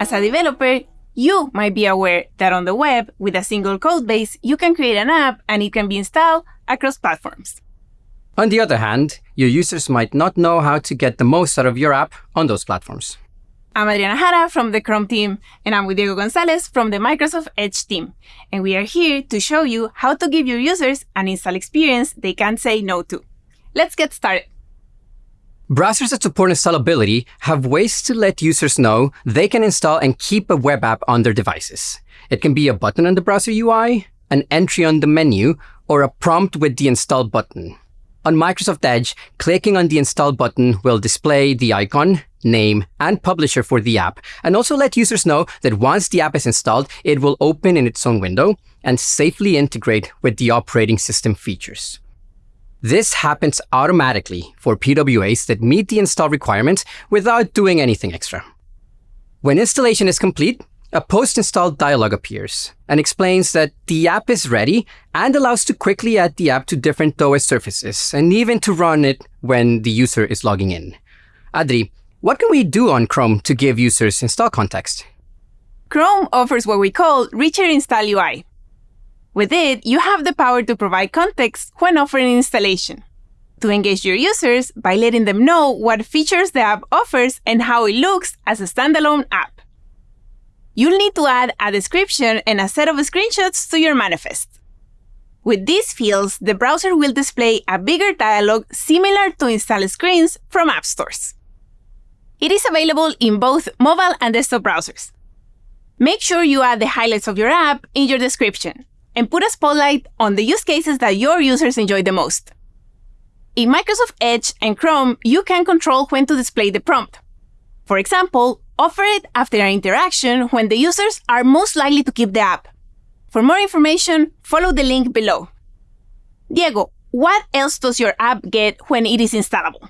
As a developer, you might be aware that on the web, with a single code base, you can create an app and it can be installed across platforms. On the other hand, your users might not know how to get the most out of your app on those platforms. I'm Adriana Jara from the Chrome team, and I'm with Diego Gonzalez from the Microsoft Edge team. And we are here to show you how to give your users an install experience they can't say no to. Let's get started. Browsers that support installability have ways to let users know they can install and keep a web app on their devices. It can be a button on the browser UI, an entry on the menu, or a prompt with the install button. On Microsoft Edge, clicking on the install button will display the icon, name, and publisher for the app, and also let users know that once the app is installed, it will open in its own window and safely integrate with the operating system features. This happens automatically for PWAs that meet the install requirements without doing anything extra. When installation is complete, a post-install dialog appears and explains that the app is ready and allows to quickly add the app to different OS surfaces and even to run it when the user is logging in. Adri, what can we do on Chrome to give users install context? Chrome offers what we call Richer Install UI, with it, you have the power to provide context when offering installation, to engage your users by letting them know what features the app offers and how it looks as a standalone app. You'll need to add a description and a set of screenshots to your manifest. With these fields, the browser will display a bigger dialog similar to install screens from app stores. It is available in both mobile and desktop browsers. Make sure you add the highlights of your app in your description and put a spotlight on the use cases that your users enjoy the most. In Microsoft Edge and Chrome, you can control when to display the prompt. For example, offer it after an interaction when the users are most likely to keep the app. For more information, follow the link below. Diego, what else does your app get when it is installable?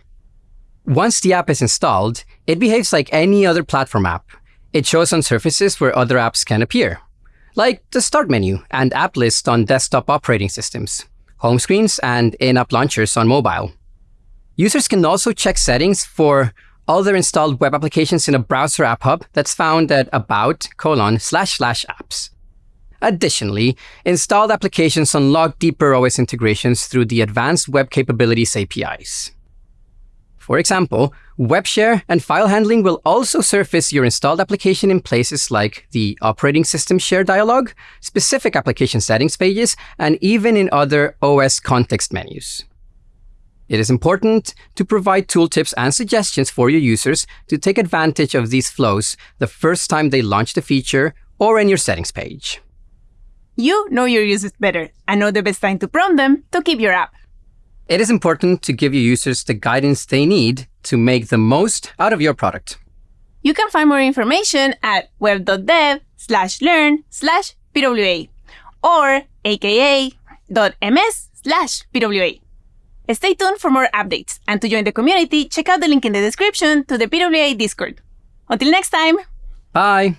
Once the app is installed, it behaves like any other platform app. It shows on surfaces where other apps can appear like the Start menu and app list on desktop operating systems, home screens, and in-app launchers on mobile. Users can also check settings for all their installed web applications in a browser app hub that's found at about colon slash slash apps. Additionally, installed applications unlock deeper OS integrations through the Advanced Web Capabilities APIs. For example, web share and file handling will also surface your installed application in places like the operating system share dialog, specific application settings pages, and even in other OS context menus. It is important to provide tooltips and suggestions for your users to take advantage of these flows the first time they launch the feature or in your settings page. You know your users better and know the best time to prompt them to keep your app. It is important to give your users the guidance they need to make the most out of your product. You can find more information at web.dev slash learn slash PWA or aka.ms slash PWA. Stay tuned for more updates, and to join the community, check out the link in the description to the PWA Discord. Until next time! Bye!